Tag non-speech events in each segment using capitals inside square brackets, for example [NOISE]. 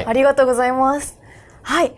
はい、ありがとうございます。はい。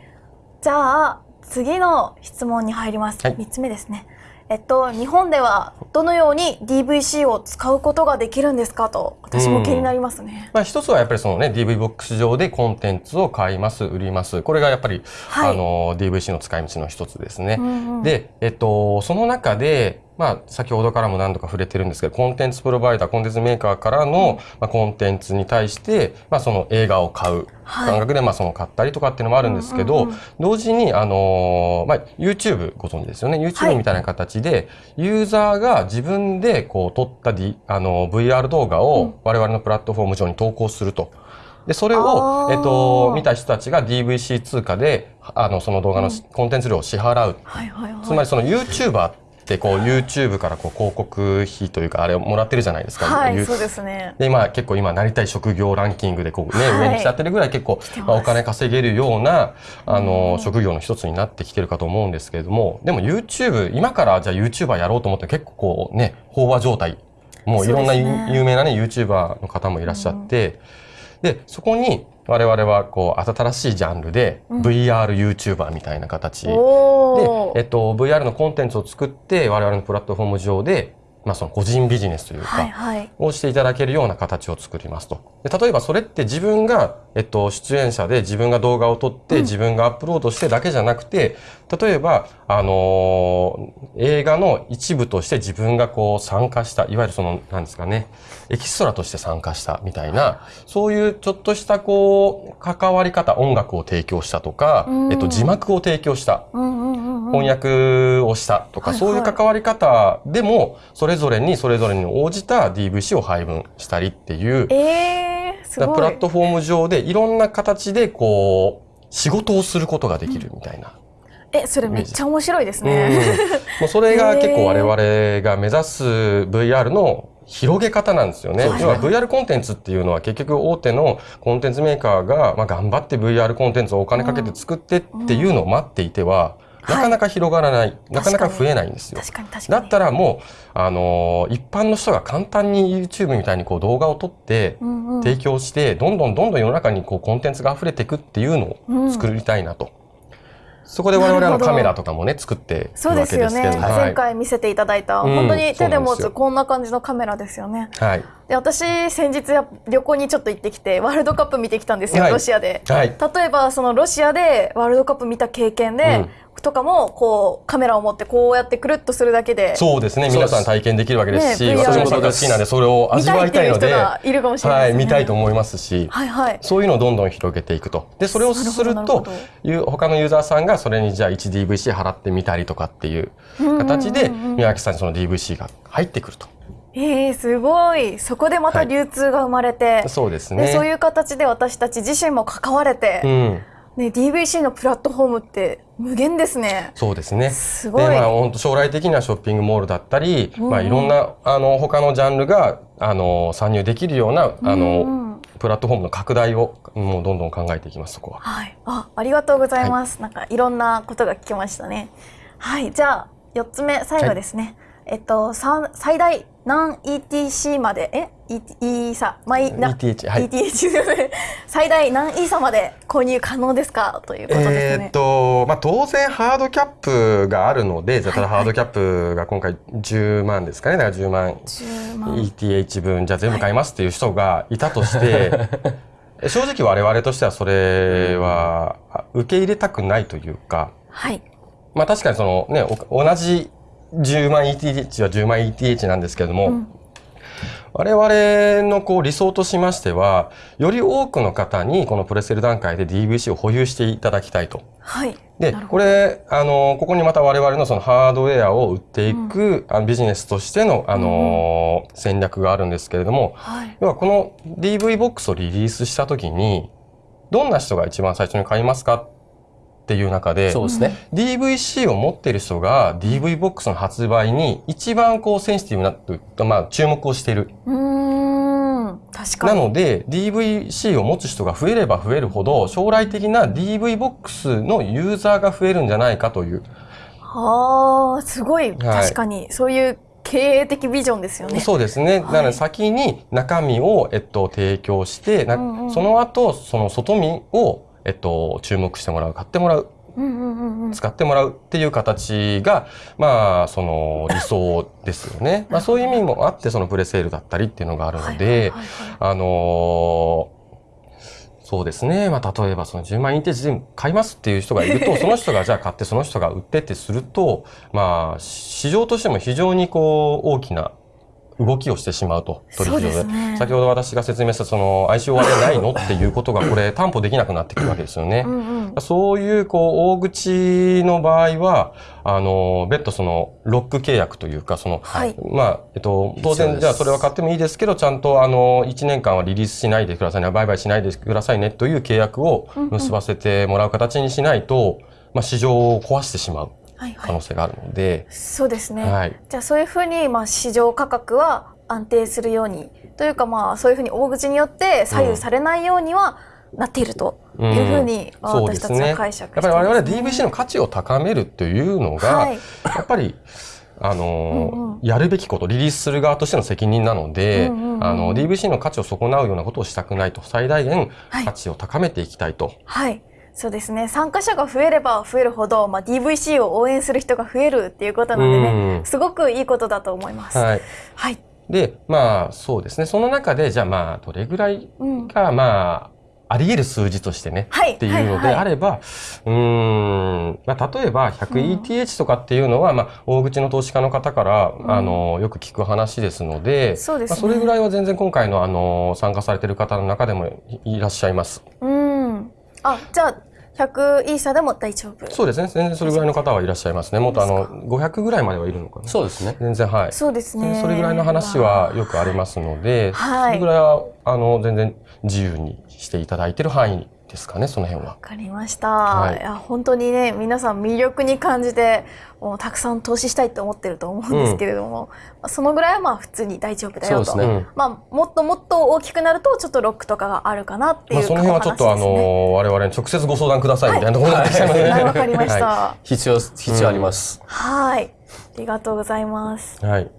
じゃあ、次の質問に入ります。はい3つ目ですね。えっと、日本ではどのように DVC を使うことができるんですかと、私も気になりますね。まあ、一つはやっぱりそのね DV ボックス上でコンテンツを買います売りますこれがやっぱり、はいあの DVC の使い道の一つですね。うんうんで、えっと、その中で、まあ、先ほどからも何度か触れてるんですけどコンテンツプロバイダーコンテンツメーカーからの、まあ、コンテンツに対して、まあ、その映画を買うはい。感覚で、まあ、その買ったりとかっていうのもあるんですけど、同時に、あのーまあ、YouTube ご存知ですよね。は YouTube いみたいな形で、ユーザーが自分でこう撮った D、あの VR 動画うん。を我々のプラットフォーム上に投稿すると。で、それあを、ー。えっと、見た人たちが DVC 通貨で、あの、その動画のコンテンツ料を支払う。つまりその YouTuber ってこう YouTube からこう広告費というかあれをもらってるじゃないですか。はい、そうですね。で今結構今なりたい職業ランキングでこうね、はい。上に来ちゃってるぐらい結構、てまあ、お金稼げるようなあの、うん。職業の一つになってきてるかと思うんですけれどもでも YouTube 今からじゃあ YouTuber やろうと思って結構こうね飽和状態。もういろんな有名なね YouTuber の方もいらっしゃって、でそこに我々はこう新しいジャンルでうん VRYouTuber みたいな形で、えっと、VR のコンテンツを作って我々のプラットフォーム上で、まあ、その個人ビジネスというか。をしていただけるような形を作りますと。で例えばそれって自分が、えっと、出演者で自分が動画を撮って、うん自分がアップロードしてだけじゃなくて、例えば、あのー映画の一部として自分がこう参加した、いわゆるその、なんですかね、エキストラとして参加したみたいな、そういうちょっとしたこう、関わり方、音楽を提供したとか、うんえっと、字幕を提供した。翻訳をしたとか、そういう関わり方でも、それぞれにそれぞれに応じた DVC を配分したりっていう、えー、すごい。プラットフォーム上でいろんな形でこう、仕事をすることができるみたいな。え、それめっちゃ面白いですうんね。もうそれが結構 [LAUGHS] 我々が目指す VR の広げ方なんですよね。要は VR コンテンツっていうのは結局大手のコンテンツメーカーが、まあ、頑張って VR コンテンツをお金かけて作ってっていうのを待っていては、うんなかなか広がらない、なかなか確かに増えないんですよ。確かに確かに。だったらもう、あのー一般の人が簡単に YouTube みたいにこう動画を撮ってうんうん提供して、どんどんどんどん世の中にこうコンテンツが溢れていくっていうのを作りたいなと。そこで我々はカメラとかもね、作ってそうわですよね。前い。回見せていただいた、うん本当に手で持つこんな感じのカメラですよね。はい。で私先日や旅行にちょっと行ってきてワールドカップ見てきたんですよ、はいロシアで。はい。例えばそのロシアでワールドカップ見た経験で、とかもこうカメラを持ってこうやってくるっとするだけでそうですね。皆さん体験できるわけですし、ね私もそれが好きなんで、それを見味わいたいので、がいるかもしれない。見たいと思いますし、はいはい。そういうのをどんどん広げていくと。で、それをするという他のユーザーさんがそれにじゃあ 1DVC 払ってみたりとかっていう形で、宮脇さんにその DVC が入ってくると。えー、すごいそこでまた流通が生まれて、そうですでね。そういう形で私たち自身も関われて、うん。ね、DVC のプラットフォームって無限ですね。そうですね。すごい。で、まあ、本当将来的にはショッピングモールだったり、うんうんまあ、いろんな、あの、他のジャンルが、あの、参入できるような、あうんうの、んプラットフォームの拡大を、もうどんどん考えていきます、そこは。はい、あ、ありがとうございます。なんかいろんなことが聞けましたね。はい、じゃあ四つ目最後ですね。えっと三最大何 ETC までえ？E E さマイな ETH、はい。ETH。[LAUGHS] 最大何イーサまで購入可能ですか？ということですえーっね。と、まあ、当然ハードキャップがあるので、じゃあただはいハードキャップが今回10万ですかね？だから10万10万 ETH 分、じゃあ全部買いますっていう人がいたとして、[LAUGHS] 正直我々としてはそれはあ受け入れたくないというか、はい。まあ確かにそのね、お同じ10万 ETH は10万 ETH なんですけれども、うん我々のこう理想としましては、より多くの方にこのプレセル段階で DVC を保有していただきたいと。はい。でこれ、あの、ここにまた我々のそのハードウェアを売っていく、あのビジネスとしての、あの戦略があるんですけれども、はい。要はこの DV ボックスをリリースしたときに、どんな人が一番最初に買いますかっていう中で、そうですね。DVC を持っている人が DV ボックスの発売に一番こうセンシティブなまあ注目をしている。うーん。確かなに。ので DVC を持つ人が増えれば増えるほど将来的な DV ボックスのユーザーが増えるんじゃないかという。はあ、すごい、確かに、そういう経営的ビジョンですよね。そうですね。はいなので先に中身を、えっと、提供して、なうんうんその後、その外身を、えっと、注目してもらう、買ってもらう。使ってもらうっていう形が、まあ、その理想ですよね。[LAUGHS] まあ、そういう意味もあって、そのプレセールだったりっていうのがあるので、あのーそうですね。まあ、例えばその10万インテージで買いますっていう人がいると、[LAUGHS] その人がじゃあ買ってその人が売ってってすると、まあ、市場としても非常にこう、大きな動きをしてしまうと、取引所で。すね。先ほど私が説明したその ICO 割れないのっていうことがこれ担保できなくなってくるわけですよね。うんうん。そういう、こう、大口の場合は、あの、別途その、ロック契約というか、その、はい。まあ、えっと、当然、じゃあそれは買ってもいいですけど、ちゃんと、あの、1年間はリリースしないでくださいね、売買しないでくださいね、という契約を結ばせてもらう形にしないと、まあ、市場を壊してしまう。可能性があるので、そうですね。はい。じゃあそういうふうにまあ市場価格は安定するようにというかまあそういうふうに大口によって左右されないようにはなっているというふうにう私たちですね。やっは解釈ぱり我々 DVC の価値を高めるというのが、はいやっぱり、あのーうんうんやるべきこと、リリースする側としての責任なので、うんうんうんあの、DVC の価値を損なうようなことをしたくないと、最大限はい価値を高めていきたいと。はい。そうですね。参加者が増えれば増えるほど、まあ、DVC を応援する人が増えるっていうことなのでね、うんすごくいいことだと思います。はい。はい。で、まあ、そうですね。その中で、じゃあまあ、どれぐらいうん。が、まあ、あり得る数字としてね、はいっていうのではいはいあれば、うーん、まあ、例えば 100ETH とかっていうのは、まあ、大口の投資家の方から、んあの、よく聞く話ですので、そうですねまあ、それぐらいは全然今回の、あの、参加されてる方の中でもいいらっしゃいます。うん。あ、じゃあ、100イーサでも大丈夫。そうですね。全然それぐらいの方はいらっしゃいますね。もっとあの、500ぐらいまではいるのかな。そうですね。全然はい。そうですね。それぐらいの話はよくありますので、はいそれぐらいは、あの、全然自由にしていただいてる範囲ですかね、その辺は。わ。かりました、はい。い、や本当にね皆さん魅力に感じてもうたくさん投資したいと思ってると思うんですけれども、まあそのぐらいはまあ普通に大丈夫だよと、そうですね。うん。まあ、もっともっと大きくなるとちょっとロックとかがあるかなっていうまあ、その辺はちょっとあの、我々に直接ご相談くださいみたいなところになってきちゃいますね。はい。[LAUGHS] わかりました。は必要、必要あります。はい。ありがとうございます。い。はい。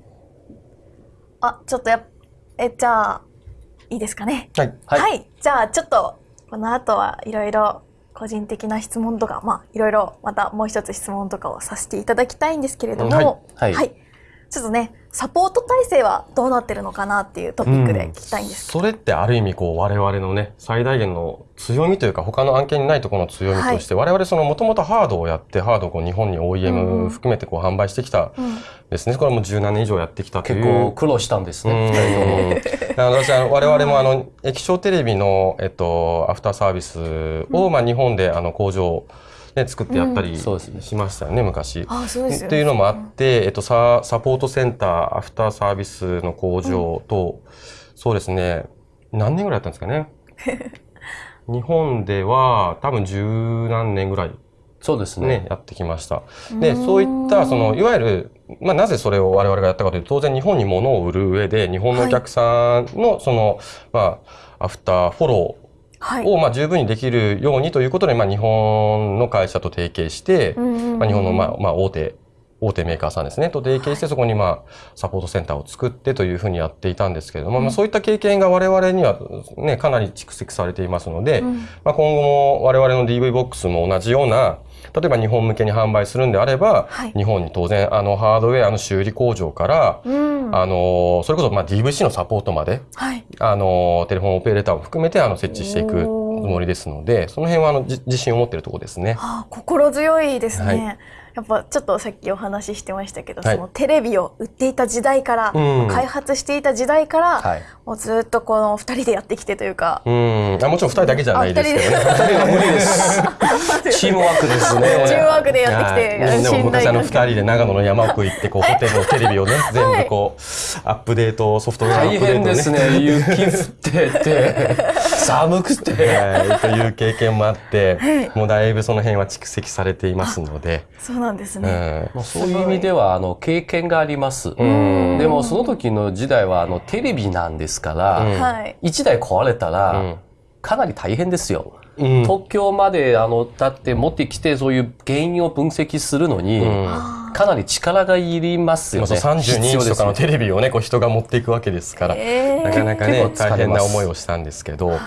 あちょっとやっえじゃあいいですかね。はい。はい。じゃあちょっとこの後はいろいろ個人的な質問とかまあいろいろまたもう一つ質問とかをさせていただきたいんですけれども、はい。はい。ちょっとねサポート体制はどうなってるのかなっていうトピックで聞きたいんですけそれってある意味こう我々のね最大限の強みというか他の案件にないところの強みとして、我々そのもともとハードをやってハードをこう日本にうんうん。OEM 含めてこう販売してきたど、うんですね。これもう17年以上やってきたという。結構苦労したんですね、うん。二人とも。あの私は我々もあの液晶テレビの、えっと、アフターサービスを、まあ、日本であの工場ね、作ってやったりしましたよね、昔。あそうですよねっていうのもあって、えっと、ササポートセンター、アフターサービスの工場と、そうですね、何年ぐらいやったんですかね。[LAUGHS] 日本では多分十何年ぐらいそうですね。ね、やってきました。で、そういった、その、いわゆる、まあ、なぜそれを我々がやったかというと、当然日本に物を売る上で、日本のお客さんの、その、まあ、アフターフォロはいーを、まあ、十分にできるようにということで、まあ、日本の会社と提携して、まあ、日本の、まあ、まあ、大手、大手メーカーさんですね、と提携して、そこに、まあ、サポートセンターを作ってというふうにやっていたんですけれども、まあ、そういった経験が我々には、ね、かなり蓄積されていますので、うん。まあ、今後も我々の DV ボックスも同じような、例えば日本向けに販売するんであれば、はい。日本に当然あのハードウェアの修理工場から、うん。あのそれこそまあ DVC のサポートまで、はい。あのテレフォンオペレーターを含めてあの設置していくつもりですので、その辺はあのじ自信を持っているところですね。あ心強いですね、はいやっぱちょっとさっきお話ししてましたけど、はいそのテレビを売っていた時代から、うん開発していた時代から、はい。もうずっとこの二人でやってきてというか、うん、あもちろん二人だけじゃないですけどね。あ二人で [LAUGHS] 無理です。チームワークですね。[LAUGHS] チームワークでやってきて、はいでも昔あの二関係人で長野の山奥行ってこうホテルのテレビをね全部こうアップデートソフトウェアアッ大プデート変ですね。雪降ってて、寒くて。はい、という経験もあって、はい。もうだいぶその辺は蓄積されていますので、そうなんですうね。ん。まあそういう意味では、あの、経験があります。ん。でも、その時の時代は、あの、テレビなんですから、うん。はい。一台壊れたら、うん。かなり大変ですよ。うん。東京まで、あの、だって持ってきて、そういう原因を分析するのに、うん。あかなり力がいりますよね。32インチとかのテレビをね、こう人が持っていくわけですから、えー。なかなかね、大変な思いをしたんですけど、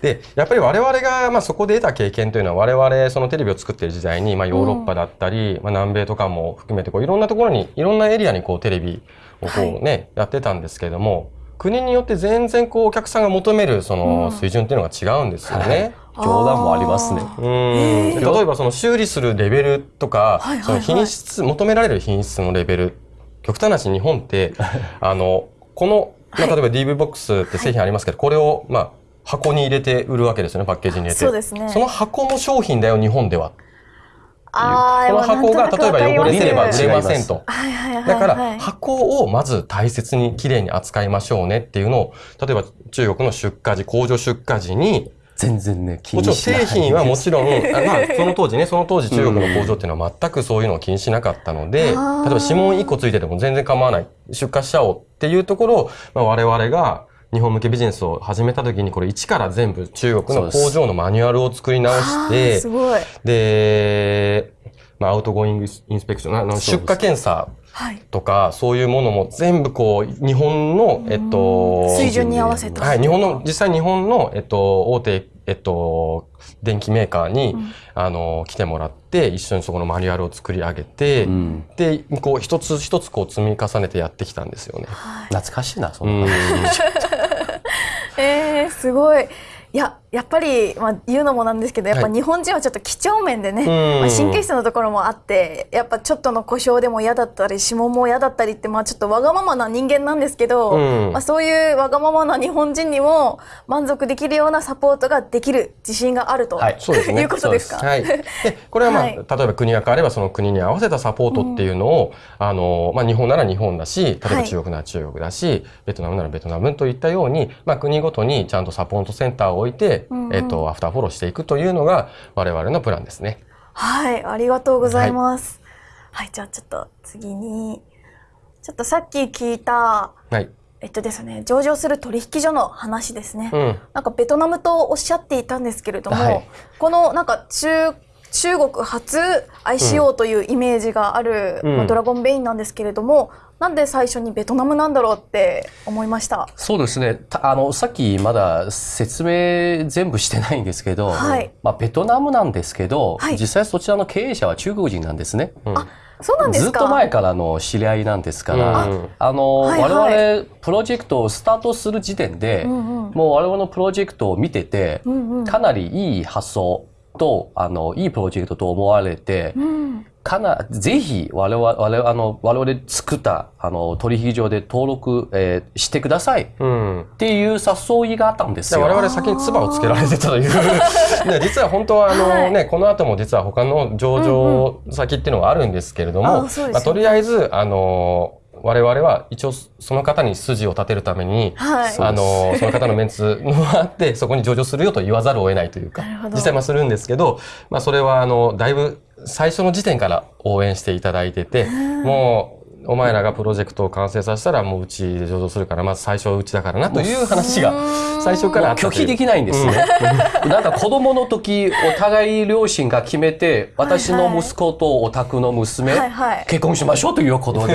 で、やっぱり我々が、まあ、そこで得た経験というのは、我々、そのテレビを作っている時代に、まあ、ヨーロッパだったり、まあ、南米とかも含めて、こう、いろんなところに、いろんなエリアに、こう、テレビをこうね、やってたんですけれども、国によって全然、こう、お客さんが求める、その、水準っていうのが違うんですよね。冗談もありますね。うん。で例えばその修理するレベルとか、はいはいはい。その品質求められる品質のレベル極端な話日本って [LAUGHS] あのこの、まあ、はい。例えば DV ボックスって製品ありますけど、これをまあ箱に入れて売るわけですよねパッケージに入れて。そうですね。その箱も商品だよ日本では。この箱が例えば汚れてれば売れませんと。はいはいはいはい。だから箱をまず大切にきれいに扱いましょうねっていうのを例えば中国の出荷時工場出荷時に全然ね、気もちろんにしない製品はもちろん、[LAUGHS] あまあ、その当時ね、その当時中国の工場っていうのは全くそういうのを気にしなかったので、例えあー。ば指紋1個ついてても全然構わない。出荷しちゃおうっていうところを、まあ、我々が日本向けビジネスを始めた時にこれ一から全部中国の工場のマニュアルを作り直してす、ごい。で、まあ、 outgoing inspection、あの出荷検査はい。とか、そういうものも全部こう、日本の、えっと、水準に合わせた。はい、日本の、実際日本の、えっと、大手、えっと、電機メーカーに、あの、来てもらって、一緒にそこのマニュアルを作り上げて、うんで、こう、一つ一つこう積み重ねてやってきたんですよね。懐かしいな、そうんの。[LAUGHS] えー、すごい。いや、やっぱり、まあ、言うのもなんですけど、やっぱはい。日本人はちょっと几帳面でね、うん。まあ、神経質なところもあって、やっぱちょっとの故障でも嫌だったり、指紋も嫌だったりって、まあちょっとわがままな人間なんですけど、うん。まあそういうわがままな日本人にも満足できるようなサポートができる自信があると、はい。そうですね。いうことですか？はい。で、これはまあ、はい。例えば国が変わればその国に合わせたサポートっていうのを、あの、まあ日本なら日本だし、例えばはい。中国なら中国だし、ベトナムならベトナムといったように、まあ国ごとにちゃんとサポートセンターを置いて、うんうんえっと、アフターフォローしていくというのが我々のプランですね。はい、ありがとうございます。はい、じゃあちょっと次に、ちょっとさっき聞いた、はい。えっとですね、上場する取引所の話ですね。うん。なんかベトナムとおっしゃっていたんですけれども、はいこのなんか中中国初 ICO というイメージがある、うんまあドラゴンベインなんですけれども、なんで最初にベトナムなんだろうって思いました？そうですね。たあの、さっきまだ説明全部してないんですけど、はいまあ、ベトナムなんですけど、はい実際そちらの経営者は中国人なんですね。うんそうなんですか？ずっと前からの知り合いなんですから、うんあの、はいはい我々プロジェクトをスタートする時点で、うんうんもう我々のプロジェクトを見てて、うんうんかなりいい発想と、あの、いいプロジェクトと思われて、うんかな、ぜひ我々、我々、あの、我々作った、あの、取引所で登録、えーしてくださいっうん。ていう誘いがあったんですよ。で我々先に唾をつけられてたという。で [LAUGHS] 実は本当はあの、はいね、この後も実は他の上場先っていうのがあるんですけれども、うですよねまあ、とりあえず、あの、我々は一応その方に筋を立てるために、はい。あの、その方のメンツもあって、そこに上場するよと言わざるを得ないというか実際まあするんですけど、まあそれはあの、だいぶ最初の時点から応援していただいてて、もう、お前らがプロジェクトを完成させたらもううちで上場するから、まず最初はうちだからなという話が最初から拒否できないんですね。なんか子供の時、お互い両親が決めて、私の息子とお宅の娘、はいはい結婚しましょうということで、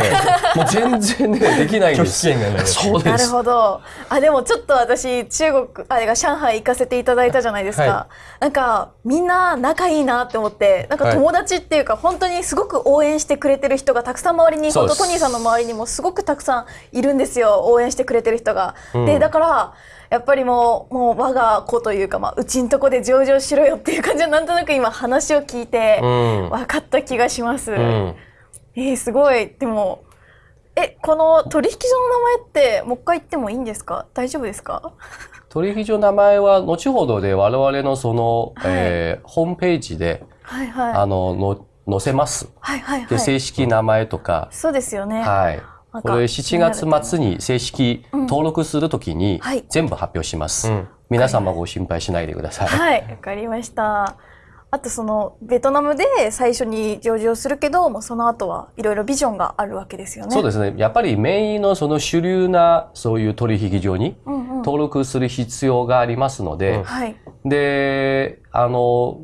もう全然ね、できないんです。[LAUGHS] そうです。ほど。あ、でもちょっと私、中国、あれが上海行かせていただいたじゃないですか。はなんか、みんな仲いいなって思って、なんかはい友達っていうか、本当にすごく応援してくれてる人がたくさん周りに、本当トニーさんの周りにもすごくたくさんいるんですよ。応援してくれてる人が。うんで、だから、やっぱりもう、もう我が子というか、まあ、うちんとこで上場しろよっていう感じは、なんとなく今話を聞いて、うん分かった気がします。うん。えー、すごい。でも、え、この取引所の名前ってもう一回言ってもいいんですか？大丈夫ですか？取引所の名前は後ほどで我々のその、はいえーホームページで、はいはい。あの、の載せます。はいはいはで、い。正式名前とか、そうですよね。はい。これ7月末に正式登録するときにはい全部発表します。うん皆様ご心配しないでください。はい、わかりました。あとそのベトナムで最初に上場するけど、もうその後はいろいろビジョンがあるわけですよね。そうですね。やっぱりメインのその主流なそういう取引所にうんうん。登録する必要がありますので、うんはい。で、あの、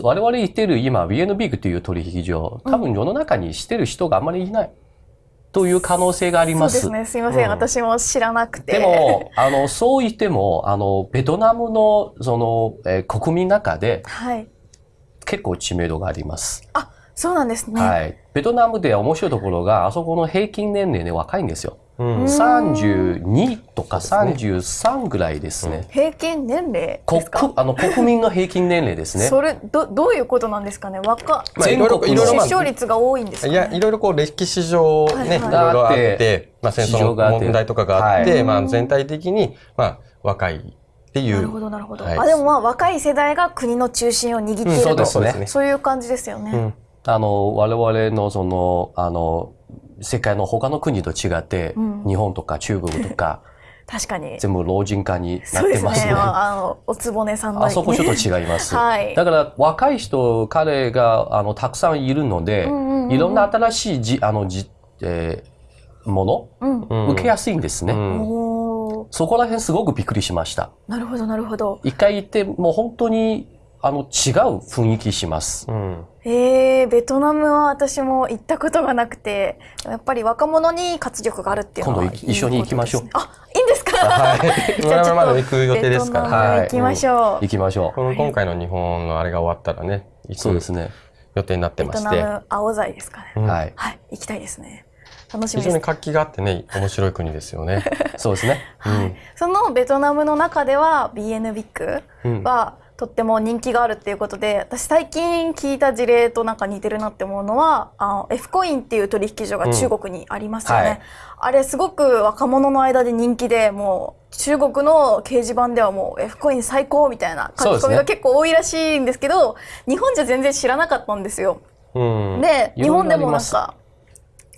我々言ってる今、BN ビッグという取引所、多分世の中にしてる人があんまりいない。という可能性があります。そうですね。すいません。うん私も知らなくて。でも、あの、そう言っても、あの、ベトナムの、その、えー国民の中ではい。結構知名度があります。あ、そうなんですね。はい。ベトナムで面白いところが、あそこの平均年齢ね、若いんですよ。うん32とか33ぐらいですね。平均年齢国ですか？あの国民の平均年齢ですね。それどどういうことなんですかね？若まあいろいろ全国の出生率が多いんですか？ね。いや、いろいろこう歴史上ね、はいはいいろいろあっがあってて、まあ戦争の市場があって問題とかがあって、はいまあ全体的に、まあ若いっていう。なるほどなるほど。はいあでもまあ若い世代が国の中心を握っていると、うんそうですねねそういう感じですよね。うんあの、我々のその、あの、世界の他の国と違って、うん日本とか中国とか、[LAUGHS] 確かに。全部老人化にな。ってますね。まああのおつぼねさんの、ね。あそこちょっと違います。[LAUGHS] はいだから若い人、彼があのたくさんいるので、うんうんうんうんいろんな新しいじあのじ、えーもうん。の、うん受けやすいんですね。そこら辺すごくびっくりしました。なるほどなるほど。一回行って、もう本当にあの違う雰囲気します。うんえー、ベトナムは私も行ったことがなくて、やっぱり若者に活力があるっていうのは今度一緒に行きましょうあ、いいんですか？はい。[LAUGHS] じゃあまだ行く予定ですから。はい行きましょう。行きましょこの今回の日本のあれが終わったらね、う。行くそうですね。予定になってベトナまして。ム青材ですかね。うんはい。はい、行きたいですね。楽しみです。非常に活気があってね、面白い国ですよね。[LAUGHS] そうですね。はい、そのベトナムの中では BN ビッグうんはとっても人気があるっていうことで私最近聞いた事例となんか似てるなって思うのはあの F コインっていう取引所が中国にありますよね、うんはい。あれすごく若者の間で人気でもう中国の掲示板ではもう F コイン最高みたいな書き込みが結構多いらしいんですけど日本じゃ全然知らなかったんですよ。うん。で、日本でもなんか、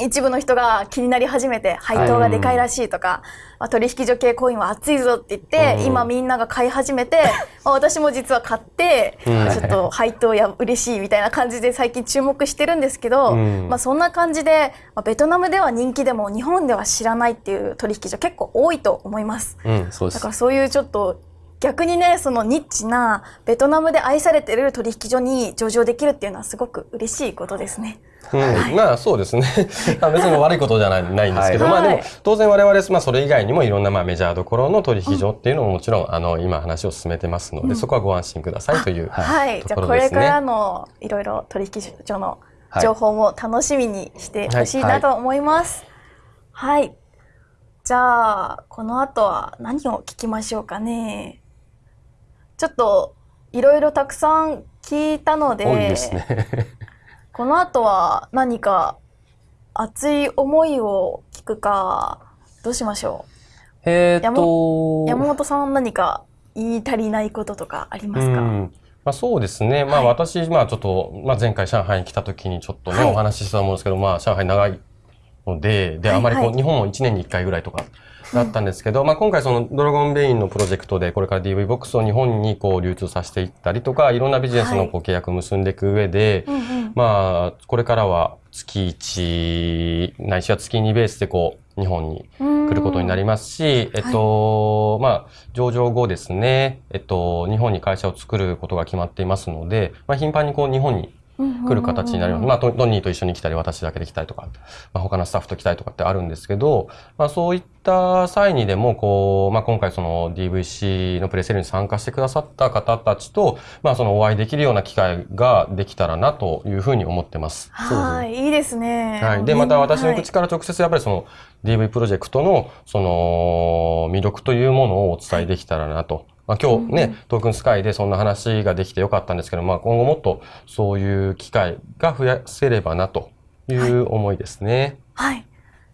一部の人が気になり始めて、配当がでかいらしいとか、まあ、取引所系コインは熱いぞって言って、うん今みんなが買い始めて、[LAUGHS] まあ、私も実は買って、うんちょっと配当や嬉しいみたいな感じで最近注目してるんですけど、うんまあそんな感じで、まあ、ベトナムでは人気でも日本では知らないっていう取引所結構多いと思います。うん。そうですだか。らそういうちょっと逆にねそのニッチなベトナムで愛されてる取引所に上場できるっていうのはすごく嬉しいことですね。うん、まあそうですね。[LAUGHS] まあ別に悪いことじゃないないんですけど、はいまあでもはい当然我々、まあそれ以外にもいろんなまあメジャーどころの取引所っていうのももちろん、あの今話を進めてますので、そこはご安心くださいという。はい、じゃころですねこれからのいろいろ取引所のはい情報も楽しみにしてほしいなと思います。はい、じゃあこの後は何を聞きましょうかね。ちょっといろいろたくさん聞いたので、多いですね。この後は何か熱い思いを聞くかどうしましょえーっとう。山本さん何か言い足りないこととかありますか？うんまあ、そうですね。まあはい私、まあちょっと、まあ前回上海に来た時にちょっとね、はいお話ししたと思うんですけど、まあ上海長いので、で、はいあまりこう、はい。日本も1年に1回ぐらいとかだったんですけど、まあ今回そのドラゴンベインのプロジェクトでこれから DV ボックスを日本にこう流通させていったりとか、いろんなビジネスのこう契約を結んでいく上で、うんうん。まあこれからは月1、ないしは月2ベースでこう、日本に来ることになりますし、えっと、まあ、上場後ですね、えっと、日本に会社を作ることが決まっていますので、まあ、頻繁にこう、日本に来る形になります。まあ、トトニーと一緒に来たり、私だけで来たりとか、まあ、他のスタッフと来たりとかってあるんですけど、まあ、そういった際にでも、こう、まあ、今回その DVC のプレセールに参加してくださった方たちと、まあ、そのお会いできるような機会ができたらなというふうに思ってます。はい、いいですね。はい。で、また私の口かから直接やっぱりその DV プロジェクトのその魅力というものをお伝えできたらなと。まあ今日ね、トークンスカイでそんな話ができてよかったんですけど、まあ今後もっとそういう機会が増やせればなという思いですね。はい。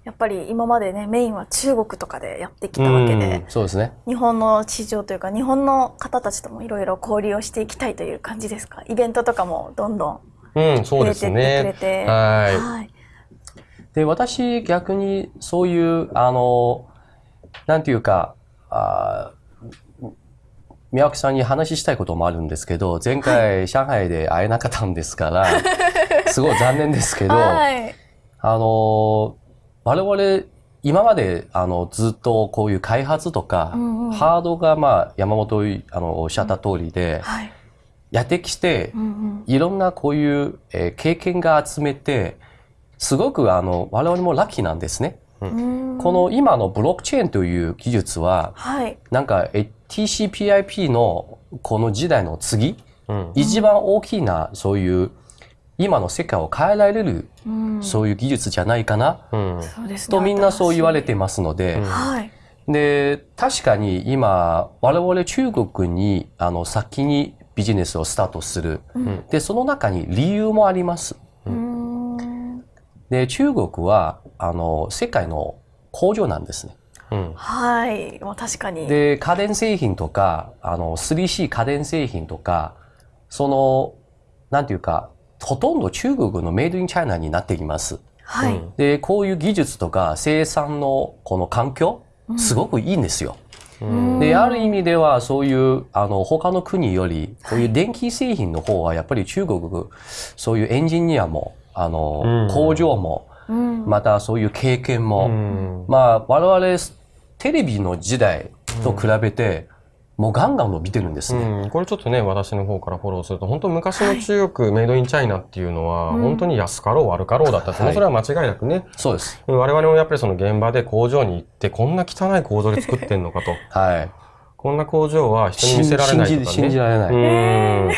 やっぱり今までねメインは中国とかでやってきたわけで、そうですね。日本の市場というか日本の方たちともいろいろ交流をしていきたいという感じですか？イベントとかもどんどんうん、そうですねれ。て、はいはい。で、私逆にそういう、あの、なんていうか、あー宮脇さんに話したいこともあるんですけど、前回上海で会えなかったんですから、[LAUGHS] すごい残念ですけど、はい。あの、我々、今まで、あの、ずっとこういう開発とか、うんうんハードが、まあ、山本あのおっしゃった通りで、はい。やってきて、うんいろんなこういう、えー経験が集めて、すごくあの、我々もラッキーなんですね。うん。この今のブロックチェーンという技術は、はい。なんかえ TCPIP のこの時代の次、うん。一番大きなそういう今の世界を変えられる、うん。そういう技術じゃないかな、うん。とみんなそう言われて新ますので、うん。で、確かに今、我々中国にあの先にビジネスをスタートする。うんで、その中に理由もあります。うん。で、中国はあの世界の工場なんですね。うん。はい。まあ確かに。で、家電製品とか、あの、3C 家電製品とか、その、なんていうか、ほとんど中国のメイドインチャイナになっています。はい。うんで、こういう技術とか生産のこの環境、すごくいいんですよ。うんで、ある意味ではそういう、あの、他の国より、こういう電気製品の方はやっぱり中国、そういうエンジニアも、あの、うん工場も、うん。またそういう経験も、うんまあ、我々、テレビの時代と比べて、もうガンガン伸びてるんですね。うん、これちょっとね、私の方からフォローすると、本当昔の中国、メイドインチャイナっていうのは、うん本当に安かろう悪かろうだったって、はいそれは間違いなくね、そうです。我々もやっぱりその現場で工場に行って、こんな汚い工場で作ってんのかと。はい。こんな工場は人に見せられないとかね。信じられない。うん。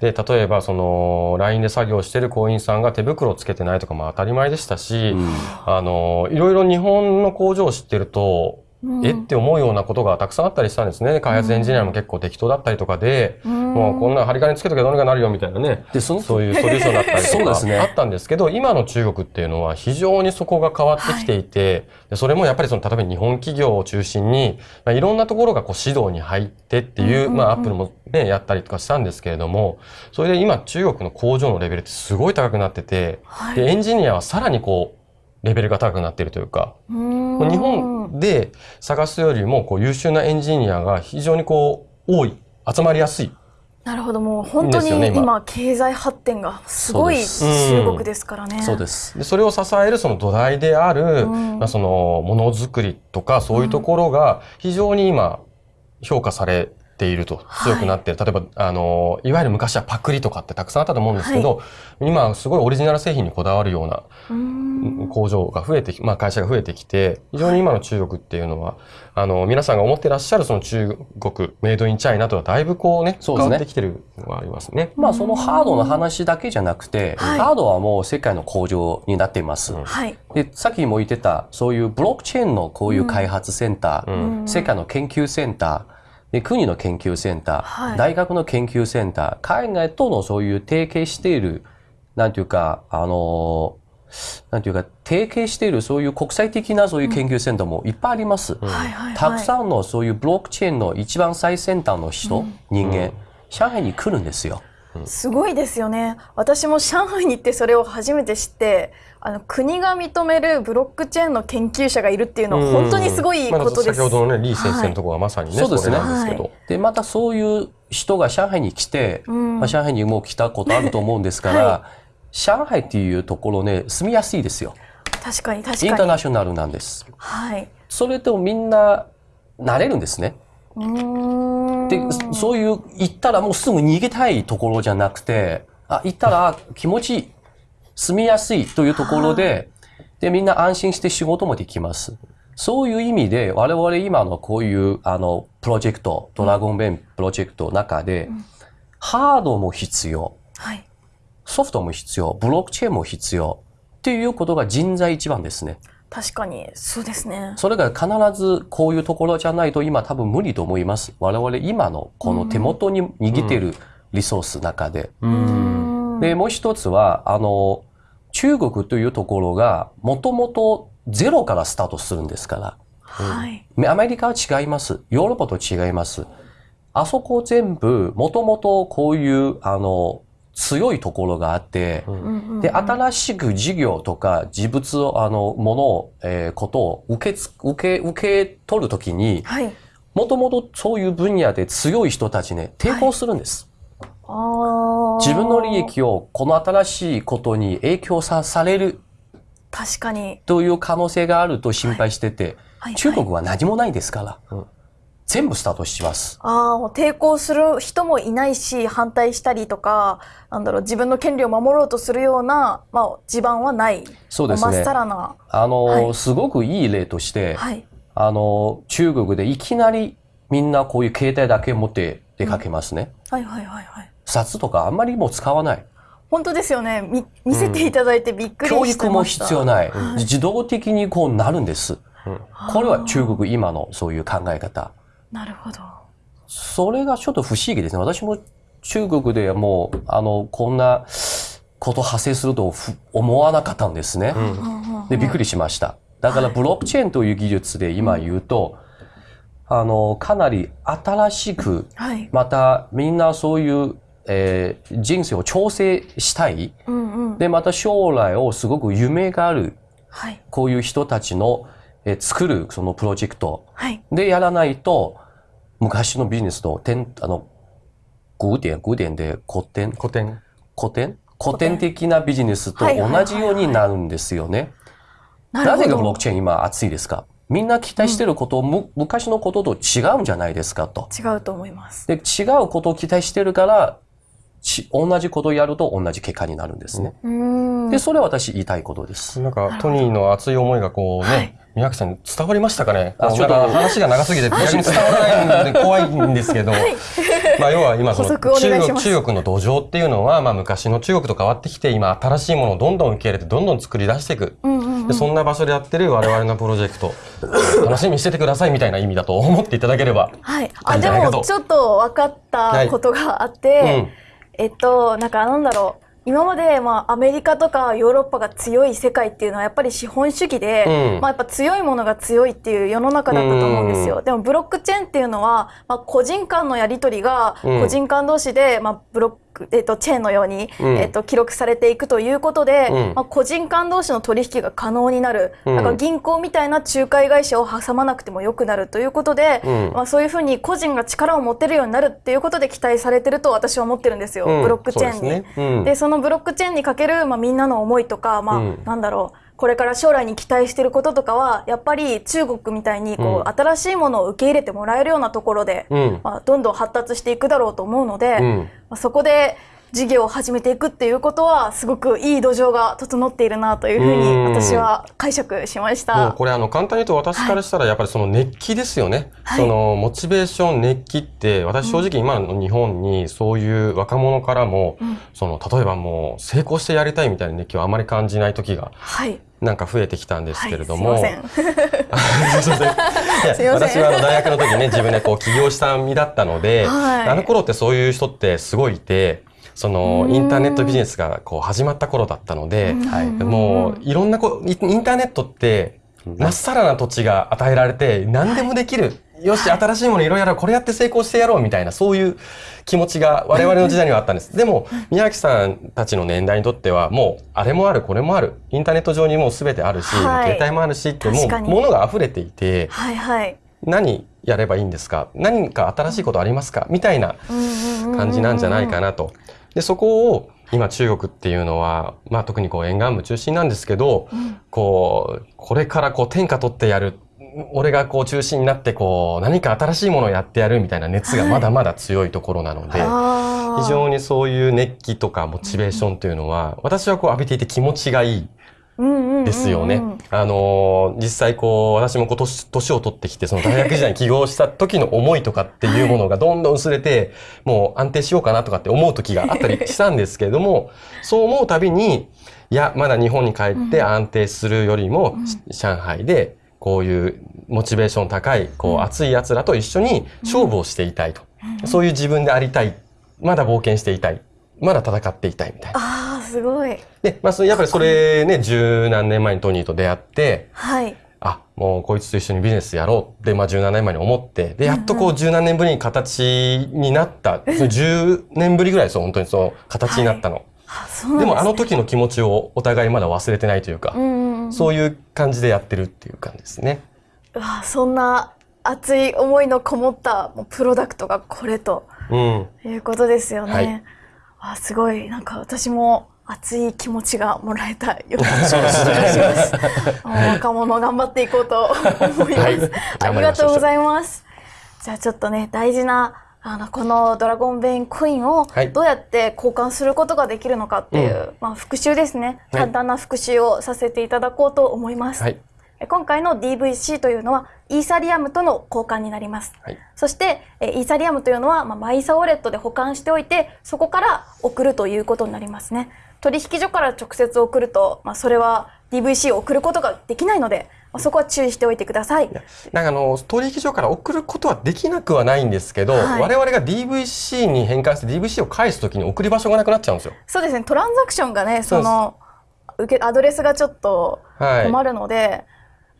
で、例えば、その、LINE で作業してる工員さんが手袋をつけてないとかも当たり前でしたし、うんあの、いろいろ日本の工場を知ってると、うんえって思うようなことがたくさんあったりしたんですね。開発エンジニアも結構適当だったりとかで、もうこんな針金つけとけばどうにかなるよみたいなね。で、その、そういうソリューションだったりとか [LAUGHS] そうですねあったんですけど、今の中国っていうのは非常にそこが変わってきていて、でそれもやっぱりその、例えば日本企業を中心に、まあ、いろんなところがこう指導に入ってっていう、うんうんうんまあアップルもね、やったりとかしたんですけれども、それで今中国の工場のレベルってすごい高くなってて、はい。で、エンジニアはさらにこう、レベルが高くなっているというか、う日本で探すよりもこう優秀なエンジニアが非常にこう多い、集まりやすい。なるほど、もう本当に今。今、経済発展がすごい中国です。からね。そうです。でそれを支えるその土台である、うん。まあ、そのものづくりとかそういうところが非常に今評価されているとはい強くなってい。る、例えばあのいわゆる昔はパクリとかってたくさんあったと思うんですけど、今すごいオリジナル製品にこだわるようなうん。工場が増えてき、まあ、会社が増えてきて非常に今の中国っていうのはあの皆さんが思ってらっしゃるその中国メイドインチャイナとはだいぶこうねそうですね。変わってきてるのがありますね。まあ、そのハードの話だけじゃなくて、はい。ハードはもう世界の工場になっています。うんはい。で、さっきも言ってた、そういうブロックチェーンのこういう開発センター、うん。世界の研究センター、で国の研究センター、はい大学の研究センター、海外とのそういう提携している、なんていうか、あのーなんていうか、提携しているそういう国際的なそういう研究センターもいっぱいあります。はいはいはい。たくさんのそういうブロックチェーンの一番最先端の人、人間、上海に来るんですよ。すごいですよね。私も上海に行ってそれを初めて知って、あの国が認めるブロックチェーンの研究者がいるっていうのは本当にすごいまあことです。先ほどのね、李先生のところはまさにね、そうですねれなんですけど。で、またそういう人が上海に来て、うんまあ、上海にも来たことあると思うんですから、[LAUGHS] は上海っていうところね、住みやすいですよ。確かに確インターかに。ナショナルなんです。はい。それとみんな慣れるんですね。で、そういう、行ったらもうすぐ逃げたいところじゃなくて、あ、行ったら気持ちいい、住みやすいというところで、で、みんな安心して仕事もできます。そういう意味で、我々今のこういう、あの、プロジェクト、ドラゴンベンプロジェクトの中で、ハードも必要、はい。ソフトも必要、ブロックチェーンも必要、っていうことが人材一番ですね。確かにそうですね。それが必ずこういうところじゃないと今多分無理と思います。我々今のこの手元に握っているリソースの中で。で、もう一つは、あの、中国というところがもともとゼロからスタートするんですから。はい。アメリカは違います。ヨーロッパと違います。あそこ全部、もともとこういう、あの、強いところがあって、うんで、新しく事業とか事物を、あの、ものを、えーことを受けつ、受け、受け取るときに、はい。もともとそういう分野で強い人たちね、抵抗するんです。あー自分の利益をこの新しいことに影響さされる確かに。という可能性があると心配してて、はい中国は何もないですから。うん全部スタートします。ああ、抵抗する人もいないし、反対したりとか、なんだろう、自分の権利を守ろうとするような、まあ、地盤はない。そうですねまっさらな。あの、はいすごくいい例として、はい。あの、中国でいきなりみんなこういう携帯だけ持って出かけますね。はいはいはいはい。札とかあんまりもう使わない。本当ですよね。み見せていただいてびっくりしてました。教育も必要ない。はい自動的にこうなるんです。これは中国今のそういう考え方。なるほど。それがちょっと不思議ですね。私も中国でもう、あの、こんなこと発生するとふ思わなかったんですね。で、びっくりしました。だからブロックチェーンという技術で今言うと、あの、かなり新しく、はい。またみんなそういう、えー人生を調整したい。うんうん。で、また将来をすごく夢がある、はい。こういう人たちの、えー作るそのプロジェクトはい。でやらないと、昔のビジネスと、点あの、古典、古典で古典、古典。古典？古典的なビジネスと同じようになるんですよね。なぜがブロックチェーン今熱いですか？みんな期待してること、む昔のことと違うんじゃないですか？と。違うと思います。で、違うことを期待してるから、ち同じことをやると同じ結果になるんですね。うーん。で、それは私言いたいことです。なんか、トニーの熱い思いがこうね、はい宮脇さんに伝わりましたかね？あちょっと。話が長すぎて [LAUGHS] 逆に伝わらないんで怖いんですけど、まあ要は今その中国中国の土壌っていうのは、まあ昔の中国と変わってきて、今新しいものをどんどん受け入れてどんどん作り出していく。うんうんうん。でそんな場所でやってる我々のプロジェクト、楽しみにしててくださいみたいな意味だと思っていただければ。はい。いいあ、でも、ちょっと分かったことがあって、えっと、なんかなんだろう。今まで、まあ、アメリカとかヨーロッパが強い世界っていうのはやっぱり資本主義で、うん。まあ、やっぱ強いものが強いっていう世の中だったと思うんですよ。でもブロックチェーンっていうのは、まあ、個人間のやり取りがうん。個人間同士で、まあ、ブロック、えっと、チェーンのように、うん。えっと、記録されていくということで、うん。まあ、個人間同士の取引が可能になる。うん。だから銀行みたいな仲介会社を挟まなくてもよくなるということで、うん。まあ、そういうふうに個人が力を持てるようになるっていうことで期待されてると私は思ってるんですよ、うん。ブロックチェーンに。そうですね。そのブロックチェーンにかける、まあ、みんなの思いとか、まあうん。なんだろうこれから将来に期待してることとかはやっぱり中国みたいにこう、うん。新しいものを受け入れてもらえるようなところで、うん。まあ、どんどん発達していくだろうと思うので、うん。まあ、そこで事業を始めていくっていうことはすごくいい土壌が整っているなというふううん。に私は解釈しましもうた。これあの簡単に言うと私からしたらやっぱりその熱気ですよね。はい。そのモチベーション熱気って私正直今の日本にそういう若者からも、うん。その例えばもう成功してやりたいみたいな熱気をあまり感じない時がはい、なんか増えてきたんですはい、けれども。すいません。[LAUGHS] [LAUGHS] すいません私はあの大学の時ね自分でこう起業した身だったので、はいあの頃ってそういう人ってすごいいてそのうんインターネットビジネスがこう始まった頃だったので、はいもういろんなこインターネットってまっさらな土地が与えられて何でもできる。よし、新しいものいろいろやろう。これやって成功してやろうみたいな、そういう気持ちが [LAUGHS] 我々の時代にはあったんです。[LAUGHS] でも、宮脇さんたちの年代にとっては、もう、あれもある、これもある。インターネット上にもう全てあるし、はい携帯もあるしって、もう、ものが溢れていて、はいはい。何やればいいんですか？何か新しいことありますか？みたいな感じなんじゃないかなと。で、そこを今中国っていうのは、まあ特にこう沿岸部中心なんですけど、こう、これからこう天下取ってやる。俺がこう中心になってこう何か新しいものをやってやるみたいな熱がまだまだ強いところなので、あー。非常にそういう熱気とかモチベーションというのは、私はこう浴びていて気持ちがいいうんうんうんうん。ですよね。あのー実際こう、私もこう年、年を取ってきて、その大学時代に起業した時の思いとかっていうものがどんどん薄れて、もう安定しようかなとかって思う時があったりしたんですけれども、そう思うたびに、いや、まだ日本に帰って安定するよりも、し上海で、こういうモチベーション高い、こう熱い奴らと一緒に勝負をしていたいと。そういう自分でありたい。まだ冒険していたい。まだ戦っていたいみたいな。ああすごい。で、まあ、やっぱりそれね、十何年前にトニーと出会って、はい。あ、もうこいつと一緒にビジネスやろうって、まあ17年前に思って、で、やっとこう十何年ぶりに形になった、その10年ぶりぐらいですよ、本当にその形になったの。あそですねもあの時の気持ちをお互いまだ忘れてないというか、うんうんうん。そういう感じでやってるっていう感じですね。うわそんな熱い思いのこもったプロダクトがこれとうん。いうことですよね。はいあすごいなんか私も熱い気持ちがもらえたような気がします。[LAUGHS] 若者頑張っていこうと思います。はいありがとうございます。じゃあちょっとね大事なあのこのドラゴンベインコインをはい。どうやって交換することができるのかっていう、うまあ、復習ですね。はい。簡単な復習をさせていただこうと思います、はい。え今回の DVC というのはイーサリアムとの交換になります。はい。そしてえイーサリアムというのは、まあ、マイサウォレットで保管しておいてそこから送るということになりますね。取引所から直接送ると、まあ、それは DVC を送ることができないので、まあ、そこは注意しておいてください。なんかあの、取引所から送ることはできなくはないんですけど、はい。我々が DVC に変換して DVC を返すときに送り場所がなくなっちゃうんですよ。そうですね。トランザクションがねその受けアドレスがちょっとはい。困るので、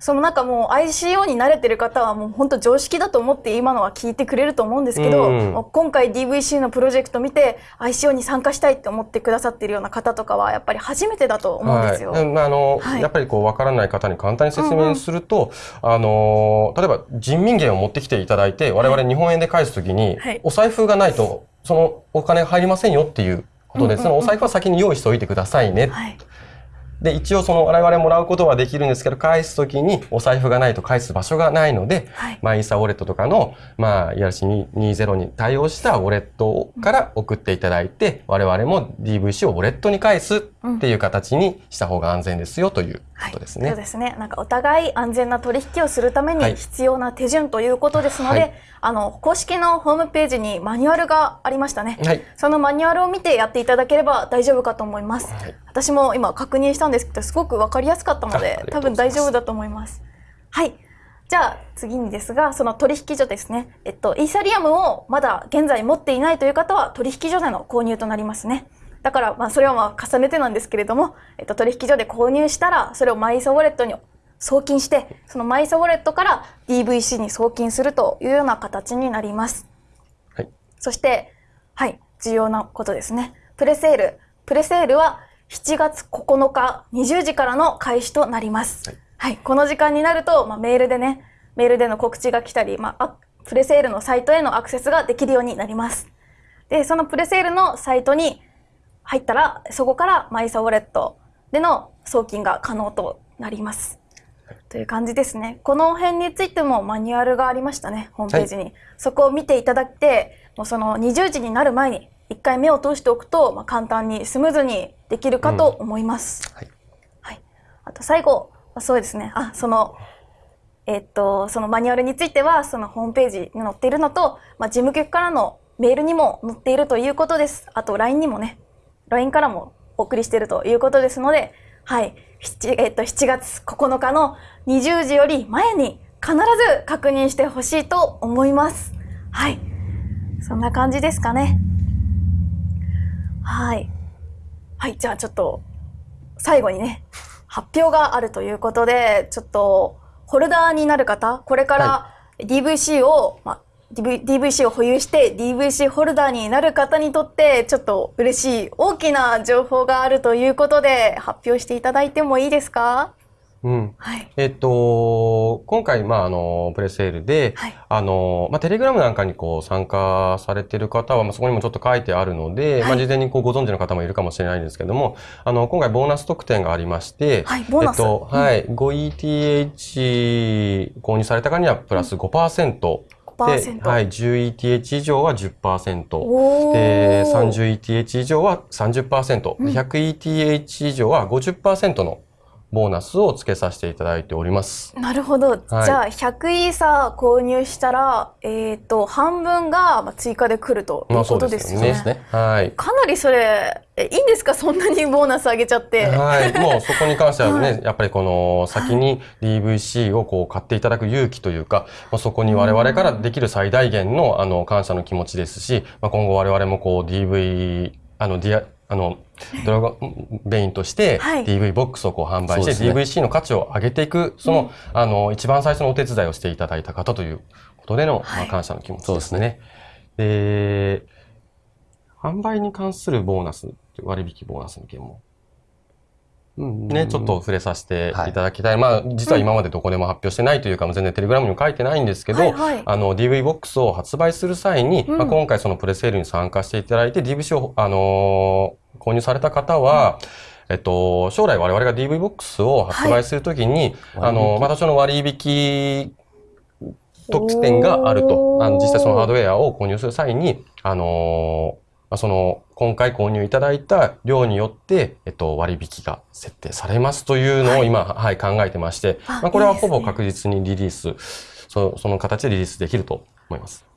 そのなんかもう ICO に慣れてる方はもう本当常識だと思って今のは聞いてくれると思うんですけど、うん今回 DVC のプロジェクト見て ICO に参加したいって思ってくださってるような方とかはやっぱり初めてだと思うんですよ。はい、うんあの、はい。やっぱりこう分からない方に簡単に説明すると、あの例えば人民元を持ってきていただいて我々日本円で返すときに、はい。お財布がないとそのお金が入りませんよっていうことで、うんうんうん。そのお財布は先に用意しておいてくださいね。はいで一応その我々もらうことはできるんですけど返すときにお財布がないと返す場所がないので、はい。まあ、イーサウォレットとかの、まあ、ERC20 に対応したウォレットから送っていただいて、我々も DVC をウォレットに返すっていう形にした方が安全ですよということですね。そうですね。なんかお互い安全な取引をするためはいに必要な手順ということですので、はいあの公式のホームページにマニュアルがありましたね。はい。そのマニュアルを見てやっていただければ大丈夫かと思います。はい私も今確認したんですけど、すごくわかりやすかったので多分大丈夫だと思います。はい。じゃあ次にですが、その取引所ですね。えっと、イーサリアムをまだ現在持っていないという方は取引所での購入となりますね。だから、まあ、それはまあ重ねてなんですけれども、えっと、取引所で購入したら、それをマイソウォレットに送金して、そのマイソウォレットから DVC に送金するというような形になります。はい。そして、はい、重要なことですね。プレセール。プレセールは7月9日20時からの開始となります。ははいい。この時間になると、まあ、メールでね、メールでの告知が来たり、まあ、あプレセールのサイトへのアクセスができるようになります。で、そのプレセールのサイトに入ったら、そこからマイサウォレットでの送金が可能となります。という感じですね。この辺についてもマニュアルがありましたね、ホームページに。そこを見ていただいて、もうその20時になる前に一回目を通しておくと、まあ、簡単にスムーズにできるかと思います。はい。はい。あと最後、あそうですね。あ、その、えっと、そのマニュアルについては、そのホームページに載っているのと、まあ、事務局からのメールにも載っているということです。あと LINE にもね、LINE からもお送りしているということですので、はい。7, えっと、7月9日の20時より前に必ず確認してほしいと思います。はい。そんな感じですかね。はい。はい。じゃあちょっと、最後にね、発表があるということで、ちょっと、ホルダーになる方、これから DVC を、まあ、DVC を保有して DVC ホルダーになる方にとってちょっと嬉しい大きな情報があるということで発表していただいてもいいですか？うん。はい、えっと、今回、まあ、あの、プレセールで、はい、あの、まあ、テレグラムなんかにこう参加されてる方は、まあ、そこにもちょっと書いてあるので、はい、まあ、事前にこうご存知の方もいるかもしれないんですけども、あの、今回ボーナス特典がありまして、はい、ボーナス。えっと、はい、5ETH 購入された方にはプラス5%、うん。で、はい、10ETH 以上は10%。で、30ETH 以上は30%。100ETH 以上は50%のボーナスを付けさせていただいております。なるほど。はいじゃあ、100イーサー購入したら、えっ、と、半分がまあ追加で来るということですよね。まあそうですはい。かなりそれ、えいいんですか？[LAUGHS] そんなにボーナス上げちゃって。はい。[LAUGHS] もうそこに関してはね、はやっぱりこの先に DVC をこう買っていただく勇気というか、まあ、そこに我々からできる最大限のあの感謝の気持ちですし、まあ、今後我々もこう DV、あの、ディア、あの、ドラゴンベインとしてはい。DV ボックスをこう販売して、DVC の価値を上げていく、その、あの、一番最初のお手伝いをしていただいた方ということでの、はい。まあ、感謝の気持ちそうですね。で、販売に関するボーナス、割引ボーナスの件もね、ちょっと触れさせてい。ただきたい。まあ、実は今までどこでも発表してないというか、全然テレグラムにも書いてないんですけど、はいはい。あの、DV ボックスを発売する際に、うん。まあ、今回そのプレセールに参加していただいて、DVC を、あのー購入された方は、えっと、将来我々が DV ボックスを発売するときに、はいあの、またその割引特典があると。あの実際そのハードウェアを購入する際に、あのーまあその、今回購入いただいた量によって、えっと、割引が設定されますというのを今、はい、考えてまして、あまあ、これはほぼ確実にリリース、そその形でリリースできると思います。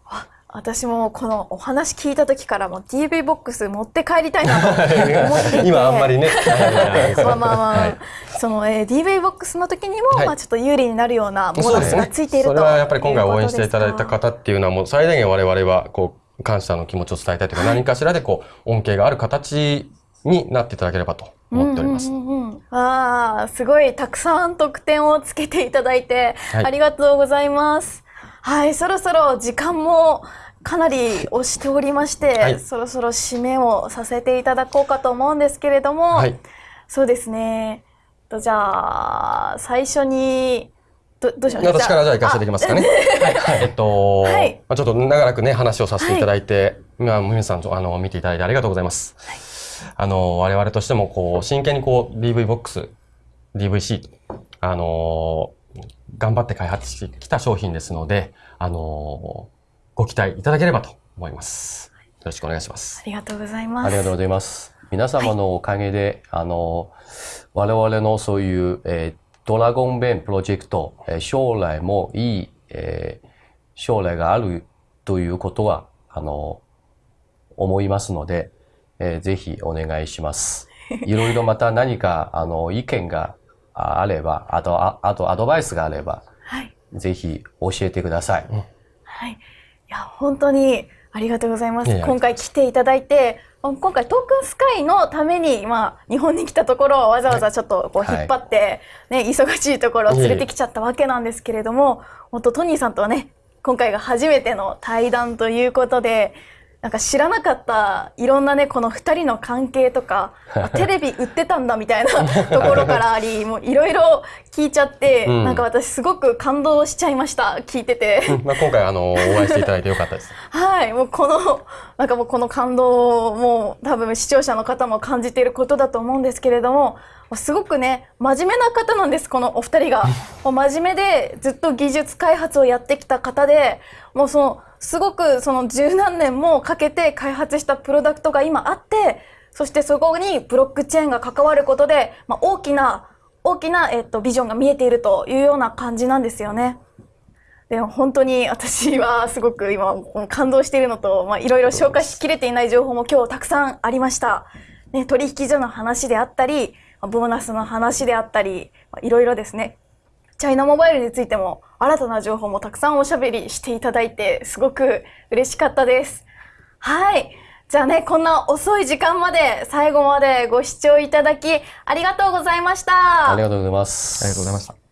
私もこのお話聞いた時からもう DV ボックス持って帰りたいなと [LAUGHS] 思っていて今あんまりね。[LAUGHS] まあまあまあ、はいその、えー、DV ボックスの時にも、はいまあちょっと有利になるようなボーナスが。ついているとそれはやっぱり今回応援していただいた方っていうのはもう最大限我々はこう感謝の気持ちを伝えたいというか、何かしらでこう恩恵がある形になっていただければと思っております。うんうんうんうんああ、すごいたくさん得点をつけていただいて、はいありがとうございます。はい、そろそろ時間もかなり押しておりまして、はいそろそろ締めをさせていただこうかと思うんですけれども、はい。そうですね。とじゃあ最初にどどうしましょう？私からじゃあ行かせていきますかね。はい。えっと、はいまあちょっと長らくね、話をさせていただいて、まあ皆さんとあの見ていただいてありがとうございます。あの、我々としてもこう、真剣にこう、DV ボックス、DVC、あの、頑張って開発してきた商品ですので、あの、ご期待いただければと思います。よろしくお願いします。ありがとうございます。ありがとうございます。皆様のおかげで、あの、我々のそういう、えードラゴンベンプロジェクト、えー将来もいい、えー将来があるということは、あの、思いますので、えーぜひお願いします。[LAUGHS] いろいろまた何か、あの、意見がああれば、あと、ああとアドバイスがあれば、はい。ぜひ教えてください。はい。いや、本当にありがとうございます。今回来ていただいて、今回トークンスカイのために、まあ、日本に来たところをわざわざちょっとこうはい。引っ張って、ね、忙しいところを連れてきちゃったわけなんですけれども、本当トニーさんとはね、今回が初めての対談ということで、なんか知らなかったいろんなね、この二人の関係とか、あ [LAUGHS] テレビ売ってたんだみたいな [LAUGHS] ところからあり、もういろいろ聞いちゃって、うんなんか私すごく感動しちゃいました、聞いてて。まあ今回あの、お会いしていただいてよかったです。はい、もうこの、[LAUGHS] なんかもうこの感動をもう多分視聴者の方も感じていることだと思うんですけれども、すごくね、真面目な方なんです、このお二人が。[LAUGHS] もう真面目でずっと技術開発をやってきた方で、もうその、すごくその十何年もかけて開発したプロダクトが今あって、そしてそこにブロックチェーンが関わることで、まあ、大きな、大きな、えっと、ビジョンが見えているというような感じなんですよね。でも本当に私はすごく今感動しているのと、まあ、いろいろ消化しきれていない情報も今日たくさんありました。ね、取引所の話であったり、まあボーナスの話であったり、まあいろいろですね、チャイナモバイルについても新たな情報もたくさんおしゃべりしていただいて、すごく嬉しかったです。はい。じゃあね、こんな遅い時間まで最後までご視聴いただきありがとうございました。ありがとうございます。ありがとうございました。